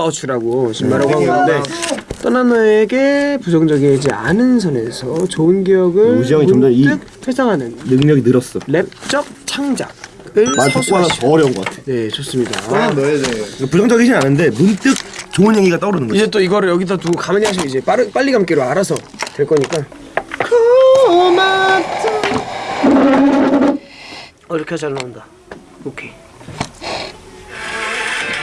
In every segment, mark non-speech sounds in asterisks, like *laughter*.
You라고 지금 말하고 있는데 떠난 너에게 부정적이지 않은 선에서 좋은 기억을 우지 형이 좀더 이- 문득 회상하는 능력이 늘었어. 랩적 창작을 말 듣고 하나 서술하시 더 어려운 것 같아. 네 좋습니다. 너에 대해 이거 부정적이진 않은데 문득 좋은 얘기가 떠오르는 거지. 이제 또 이거를 여기다 두고 가만히 하시면 이제 빠르, 빨리 감기로 알아서 될 거니까. 어 이렇게 잘 나온다. 오케이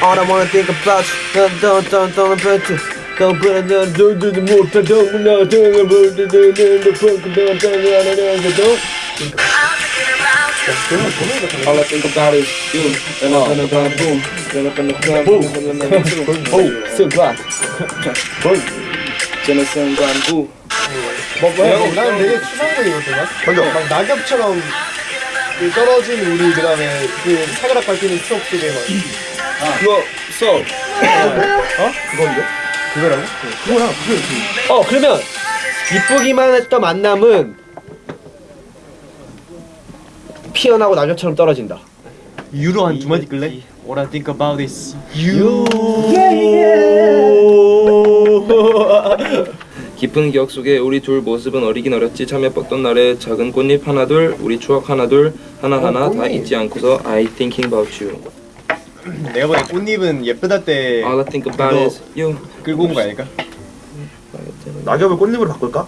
All I wanna think about you don't don't don't about you Go put it down do do the more don't don't no don't about the do do the fuck don't don't don't don't All I think about is you And I'm gonna go boom Then I'm gonna come boom 오 스과 저는 순간 부 뭐, 뭐야? 뭐, 나는 되게 추상적이거든. 먼저. 막 낙엽처럼 그 떨어진 우리 그다음에 그 사그락 밟히는 추억 속에 막 그거 써 어? 그건데? 그거라고? 그거랑 그게. 어 그러면 이쁘기만 했던 만남은 피어나고 낙엽처럼 떨어진다. 유로 한 두 마디 끌래? What I think about is *laughs* 깊은 기억 속에 우리 둘 모습은 어리긴 어렸지. 참여 뻗던 날에 작은 꽃잎 하나둘 우리 추억 하나둘 하나하나 다 잊지 않고서 I thinking about you 내가 보기엔 꽃잎은 예쁘다 때 All I think about 그거 is you 끌고 온 거 아닐까? 낙엽을 꽃잎으로 바꿀까?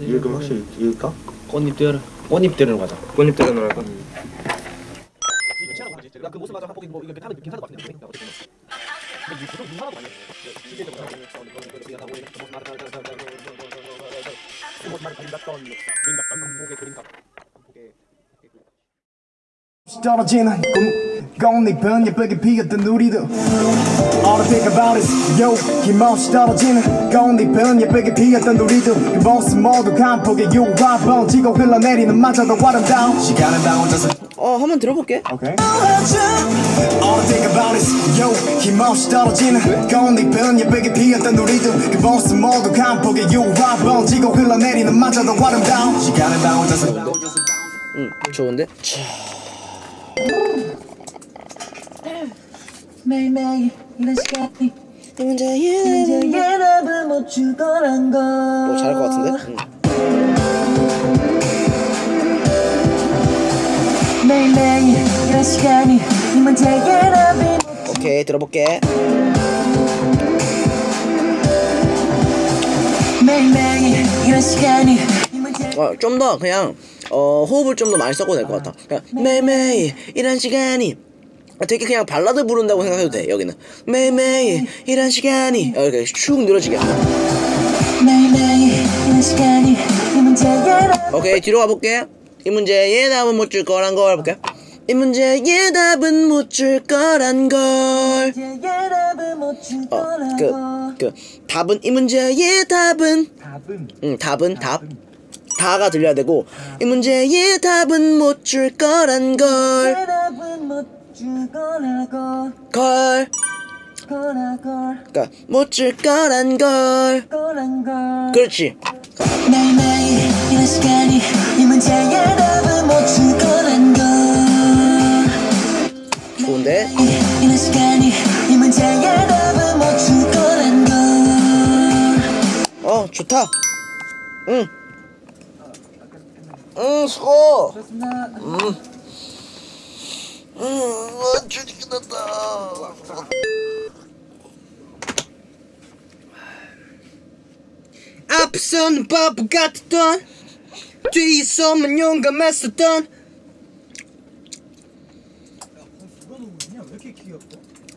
이거 확실히 읽을까? 꽃잎들 꽃잎 들으로 가자 꽃잎 때려 놓을까 그 모습 마저 한번 뭐 이거 하면 괜찮을 것 같은데 떨어지는 꿈 꽃잎은 예쁘게 피었던 우리도 All I think about is yo 힘없이 떨어지는 꽃잎은 예쁘게 피었던 우리도 그 모습 모두 간폭의 유화 번지고 흘러내리는 마저도 아름다운 시간은 다 혼자서 어 한번 들어볼게. Okay. All I think about is yo 힘없이 떨어지는 꽃잎은 예쁘게 피었던 우리도 그 모습 모두 간폭의 유화 번지고 흘러내리는 마저도 아름다운 시간은 다 혼자서 응 좋은데 매일매일 이런 시간이 답을 못걸어 잘할 것 같은데? 응. 매일매일 이런 시간이 이 문제의 답을 오케이 들어볼게. 매일매일 이런 시간이 이 문제 어좀 더 그냥 어 호흡을 좀 더 많이 써도 될것 같아. 그냥 매일매일 이런 시간이. 아, 되게 그냥 발라드 부른다고 생각해도 돼 여기는. 매일매일 이런 시간이. 어, 이렇게 쭉 늘어지게. 매일매일 이런 시간이 이 문제의 답 오케이 뒤로 가볼게. 이 문제의 답은 못 줄 거란 걸 볼게. 이 문제의 답은 못줄 거란 걸. 문제의 답을 못줄 거란 걸. 어, 그, 그 답은 이 문제의 답은. 답은. 응 답은 답 다가 들려야 되고 이 문제의 답은 못 줄 거란 걸. 답은 못줄 거라고 걸. 거라고 그니까 못 줄 거란 걸. 거란 걸. 그렇지. 매일매일 이런 시간이 이 문제의 답을 못줄 거란 걸. 좋은데? 이- 이런 시간이 이 문제의 답을 못줄 거란 걸. 어 좋다. 응 응 수고. 음. 음, 아, 주디 끝났다. 앞서는 바보 같았던 뒤에서만 용감했었던.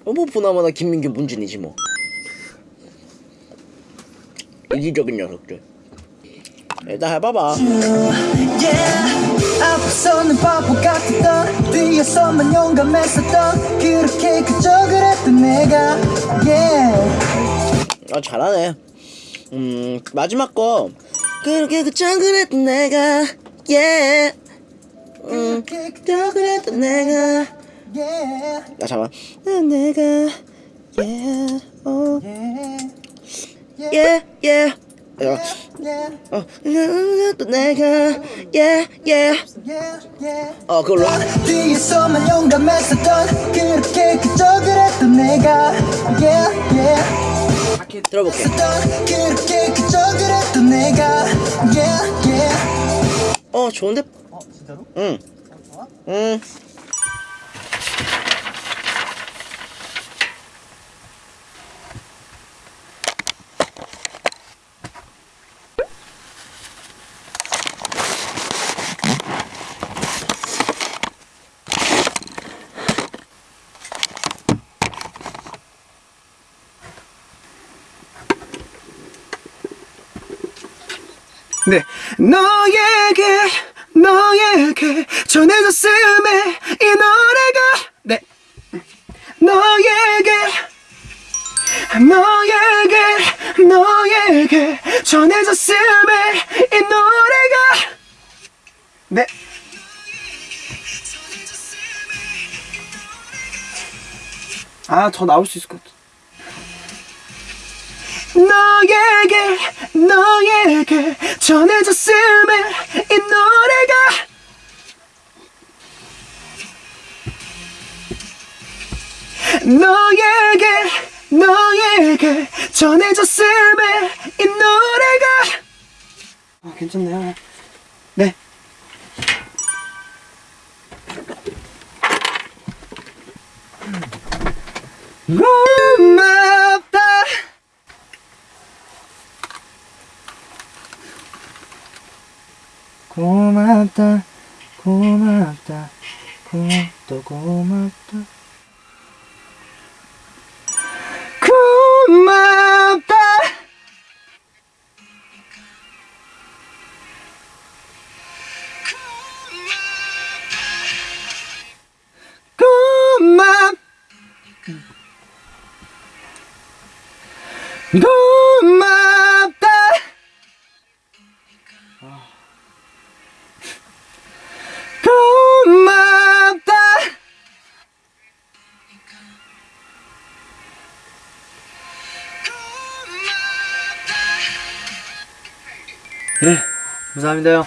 어머 보나마나 김민규 문준이지 뭐. 이기적인 녀석들 일단 해봐봐 yeah. 앞서는 바보 같았던 뒤에서만 용감했었던 그렇게 그저 그랬던 내가 yeah. 아 잘하네 음 마지막 거 그렇게 그저 그랬던 내가 예 음, 그저 그랬던 내가 yeah. 아 잠깐 내가 예, 어, yeah. 예, 예. 어, 어, 또 내가. Yeah yeah. 어 그걸로 뒤에서만 용감했었던 그렇게 그저 그랬던 내가. Yeah yeah. 들어볼게. 했던 그렇게 그저 그랬던 내가. Yeah yeah. 어 좋은데? 어 진짜로? 응. 응. 네. 너에게 너에게 전해졌음에 이 노래가 네 너에게 너에게 너에게 전해졌음에 이 노래가 네 아, 더 나올 수 있을 것 같아. 너에게 너에게 전해졌음에 이 노래가 너에게 너에게 전해졌음에 이 노래가 아 괜찮네요. 네. 고맙 다 고맙다 고맙다 고맙다 고맙 감사합니다요.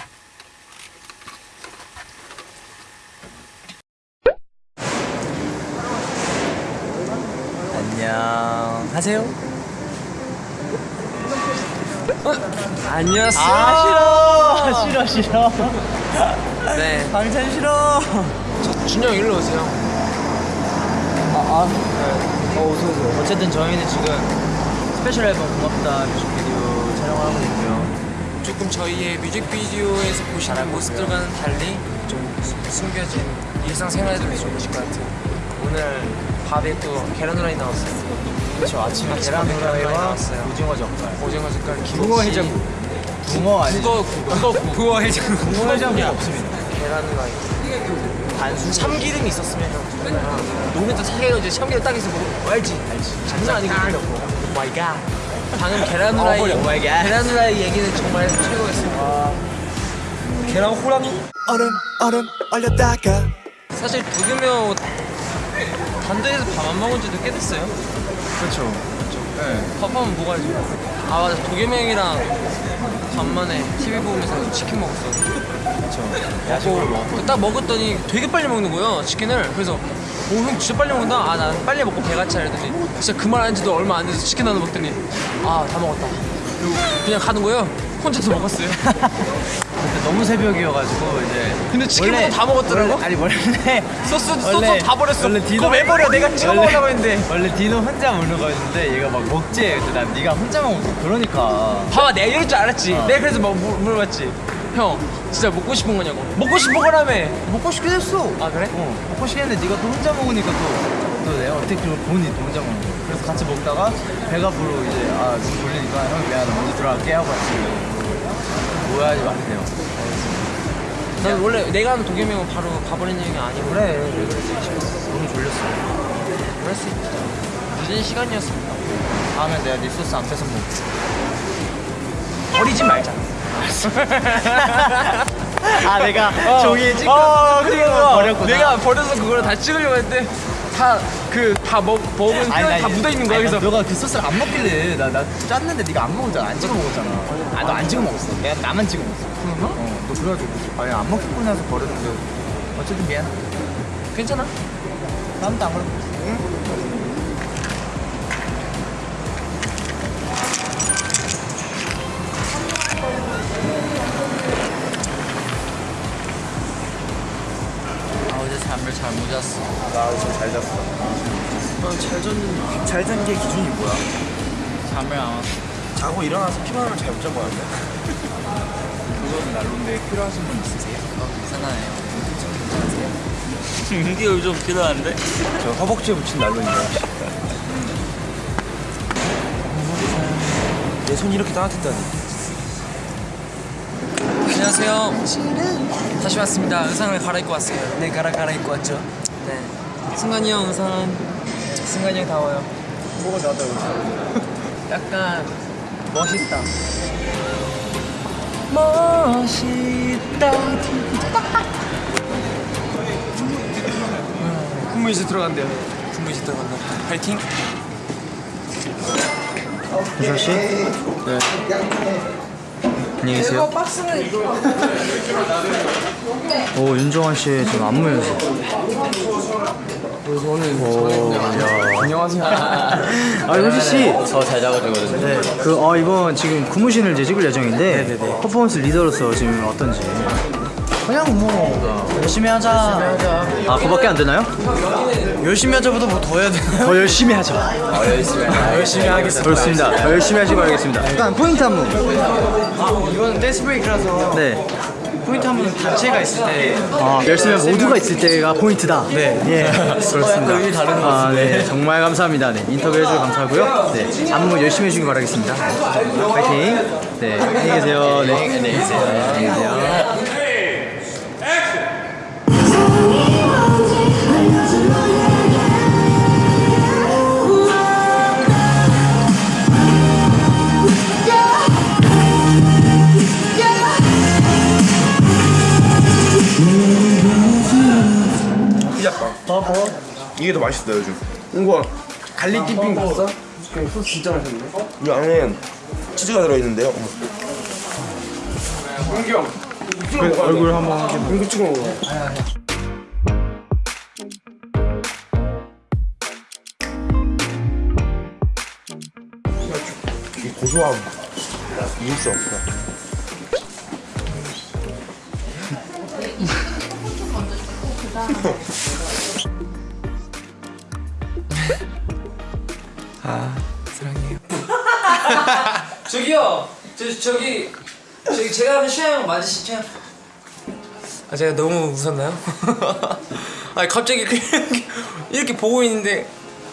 안녕하세요. 안녕하세요. 아 싫어. 싫어 싫어. 네. 방찬 싫어. 준영 일로 오세요. 아, 네. 어, 어서 오세요. 어쨌든 저희는 지금 스페셜 앨범 고맙다. 뮤직비디오 촬영을 하고 있고요. 조금 저희의 뮤직비디오에서 보시는 모습들과는 달리 좀 수- 숨겨진 일상생활들이 좋으실 것 같아요. 오늘 밥에 또 계란 후라이 나왔어요. 그렇죠. 아침에 계란 후라이와. 오징어 젓갈. 오징어 젓갈, 붕어 해장국. 붕어 아니죠? 국어, 국어, 국어 해장. 붕어 해장국 없습니다. 계란 후라이. 단순 참기름이 있었으면 형. 노른자 사개로 이제 참기름 딱 있어 먹어. 알지? 알지. 장난 아니고 오 마이 갓. 방금 계란 후라이. 갓. 계란 후라이 얘기는 정말 최고였습니다. 계란 호랑이. 얼음 얼음 얼렸다가 사실 도겸이 단대에서 밥 안 먹은 지도 꽤 됐어요. 그렇죠. 네. 밥하면 먹어야지. 아 맞아 도겸이 형이랑 간만에 TV 보면서 치킨 먹었어. 그렇죠. 야식으로 먹었고. 딱 먹었더니 되게 빨리 먹는 거예요 치킨을. 그래서 오형 진짜 빨리 먹는다. 아 난 빨리 먹고 배가 차 이러더니 진짜 그 말 한 지도 얼마 안 돼서 치킨 하나 먹더니 아 다 먹었다. 그리고 그냥 가는 거예요. 혼자서 먹었어요. 그때 너무 새벽이어가지고 이제. 근데 치킨 먹고 다 먹었더라고. 원래, 아니 원래 소스 소스 원래- 다 버렸어. 원래 디노- 그거 왜 버려? 내가 찍어 원래- 먹으려고 했는데. 원래 디노 혼자 먹는 거였는데 얘가 막 먹지. 근데 난 네가 혼자 먹어. 그러니까. 봐봐 내가 이럴 줄 알았지 어. 내가 그래서 막 물, 물어봤지 형 진짜 먹고 싶은 거냐고 먹고 싶은 거라며 먹고 싶게 됐어. 아 그래? 어, 먹고 싶겠는데 네가 또 혼자 먹으니까 또, 또 내가 어떻게 보니 또 혼자 먹는 거야. 그래서 같이 먹다가 배가 부르고 이제 아, 눈 돌리니까 형이 미안하다 먼저 들어갈게 하고 왔지. 오해하지 마세요. 난 원래 내가 하는 도겸이 형은 바로 가버리는 얘기 아니고 그래, 왜 그러지? 너무 졸렸어. 그럴 수 있죠 늦은 시간이었습니다 다음에 내가 네 소스 안 뺏어 먹을게. 버리지 말자 아, 내가 종이에 찍고 어, 버렸구나. 내가 버려서 그걸 다 찍으려고 했는데 다 그 다 먹은 뼈다 묻어 있는 거야. 그래서. 너가 그 소스를 안 먹길래 나, 나 짰는데 네가 안 먹었잖아. 안 찍어 먹었잖아. 아 너 안 찍어 먹었어. 내가 나만 찍어 먹었어. 그런가? 어너 그래가지고 아니 안 먹고 나서 버렸는데 어쨌든 미안해. 괜찮아? 다음부터 안 그래 아 잘 못 잤어. 나 어제 잘 잤어. 잘 잤는데 잘잔 게 기준이 뭐야? 잠을 안 왔어. 자고 일어나서 피곤하면 잘못 잔 거야. 그건 난로인데 필요하신 분 있으세요? 어 괜찮아요. 이게 요즘 필요한데? 저 허벅지에 붙인 난로입니다. 내 손이 이렇게 따뜻했다니. 안녕하세요. 다시 왔습니다. 의상을 갈아입고 왔어요. 네, 갈아 갈아입고 왔죠. 네. 승관이 형 의상. 승관이 형 다워요. 뭐가 나다 *laughs* 약간 멋있다. 멋있다. 군무 이제 들어간대요 군무 이제 들어간다. 파이팅. 안녕히 계세요. 오 윤정환 씨 지금 안무 연습. 안녕하세요 아 효지 씨. 저 잘 잡아주거든요. 네. 그 어, 이번 지금 구무신을 이제 찍을 예정인데 퍼포먼스 리더로서 지금 어떤지. 그냥 뭐 열심히 하자. 아 그밖에 안 되나요? 열심히 하자보다 뭐 더 해야 되나요? 더 열심히 하자. 아, 열심히 열심히 하겠습니다. 좋습니다. 더 열심히 하시기 바라겠습니다. 약간 포인트 안무. 이건 dance break라서 네. 포인트 한번 단체가 있을 때 아, 열심히 한 모두가 있을 때가 포인트다. 네. 예. *laughs* 그렇습니다. 아, 네. 정말 감사합니다. 네. 인터뷰 해주셔서 감사하고요. 네. 안무 열심히 해주길 바라겠습니다. 파이팅. 네. 안녕히 계세요. 네. 안녕히 계세요. 안녕히 계세요. 피자빵. 이게 더 맛있어 요즘. 이거 garlic dipping 봤어? 소스 진짜 맛있네 이 안에 치즈가 들어있는데요. 얼굴 한번 확인. 이거 찍어 먹어 이 고소함 이길 수 없어. *laughs* *laughs* 저기요. 저 저기 저기 제가 하는 슈아 형 맞으시죠? 아 제가 너무 웃었나요? *laughs* 아니 갑자기 이렇게, 이렇게 보고 있는데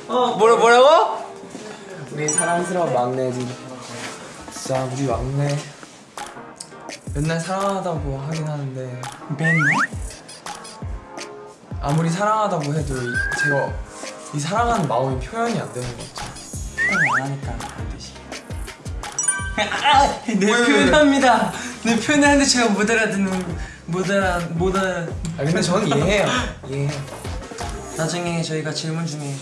어 뭐라 뭐라고? 우리 사랑스러운 막내지 진짜 우리 막내 맨날 사랑하다고 하긴 하는데 맨날? 아무리 사랑하다고 해도 이, 제가 이 사랑하는 마음이 표현이 안 되는 것 같아요 표현 안 하니까 반드시 네 표현합니다. 네 표현하는데 제가 못 알아듣는 못 알아 못 알아. 아 근데 저는 이해해요. 이해해요. 나중에 저희가 질문 중에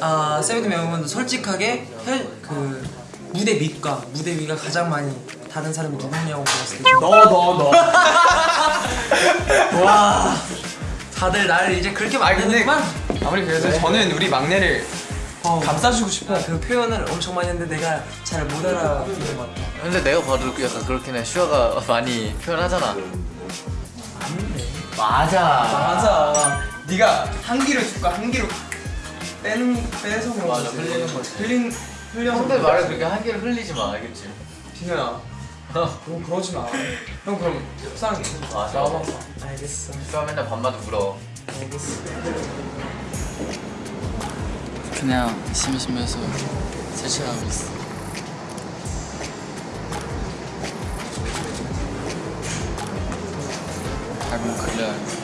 아 세븐틴 멤버분들 솔직하게 혈, 그 무대 밑과 무대 위가 가장 많이 다른 사람이 누구냐고 물었을 때. 너 너 너. *laughs* 와. 다들 나를 이제 그렇게 만드는구만. 아무리 그래도 저는 우리 막내를 감싸주고 싶어 그 표현을 엄청 많이 했는데 내가 잘 못 알아듣는 것 같아 근데 내가 봐도 약간 그렇긴 해. 슈아가 많이 표현하잖아. 맞아. 맞아. 네가 한 귀로 듣고 한 귀로 빼는 빼서 그런 맞아, 거지. 흘리는 거지. 흘린 흘려 상대 말을 그렇게 한 개를 흘리지 마, 알겠지? 진현아. 그럼 그러지 마 형 그럼 속상해. 맞아. 나와봐. 알겠어. 슈아 맨날 밤마다 울어. 그냥 심심해서 세차하고 있어 닮은 그래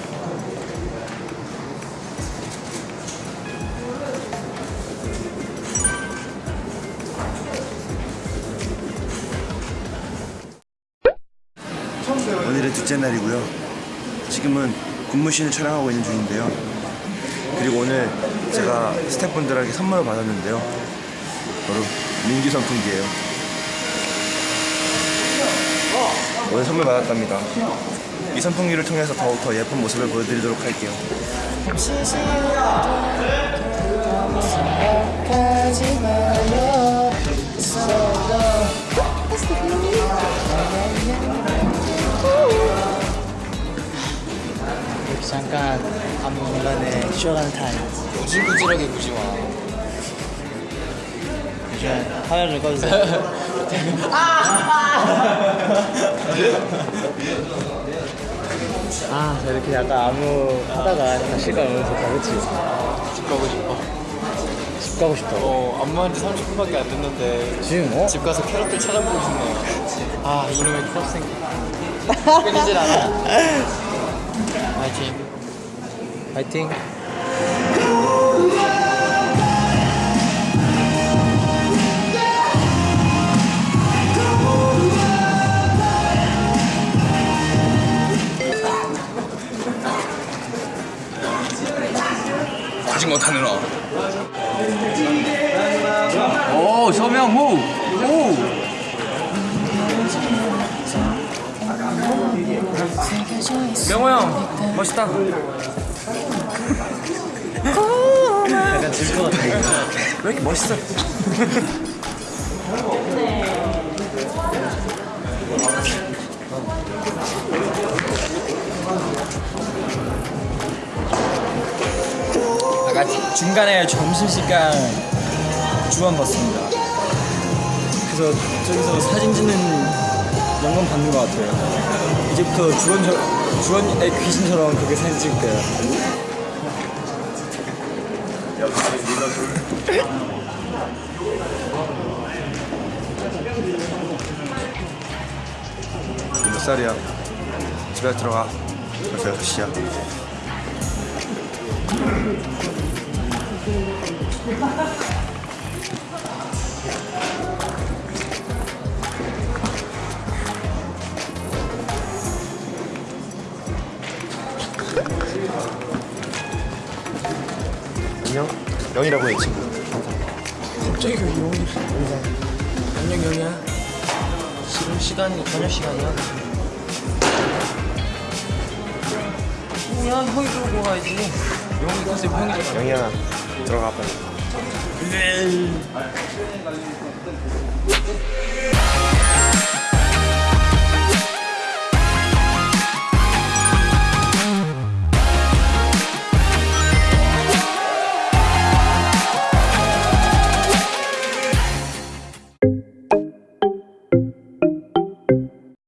오늘의 둘째 날이고요. 지금은 군무신을 촬영하고 있는 중인데요. 그리고 오늘 제가 스태프분들에게 선물을 받았는데요. 바로 민기 선풍기예요. 오늘 선물 받았답니다. 이 선풍기를 통해서 더욱 더 예쁜 모습을 보여드리도록 할게요. 잠깐 공간에 쉬어가는 타임. 구질구질하게 구지 마. 잠시만 화면을 꺼주세요. 아, 저 이렇게 약간 아무 하다가 약간 실감 오면서 다 그치? 집 가고 싶어. 집 가고 싶다고. 어, 안무한 지 30분밖에 안 됐는데 지금 어? 집 가서 캐럿들 찾아보고 싶네요. 아, 이놈의 크롭생. *laughs* 끊이질 않아. 파이팅. 파이팅. 자전거 타느라. 오, 서명 호! 오! 명호 형, 멋있다. 약간 질것 같아. 왜 이렇게 멋있어? 아까 중간에 점심시간 주원 받습니다. 그래서 저기서 사진 찍는 영감 받는 것 같아요. 이제부터 주원 주원의 귀신처럼 그렇게 사진 찍을 거예요. 몇 살이야? 집에 들어가. 벌써 6시야. 영이라고 해 친구. 갑자기 왜 용이 안녕 영이야? 지금 시간이 저녁 시간이야? 뭐야 형이 들고 가야지. 영이 컨셉 형이잖아 영이야 들어가 빨리.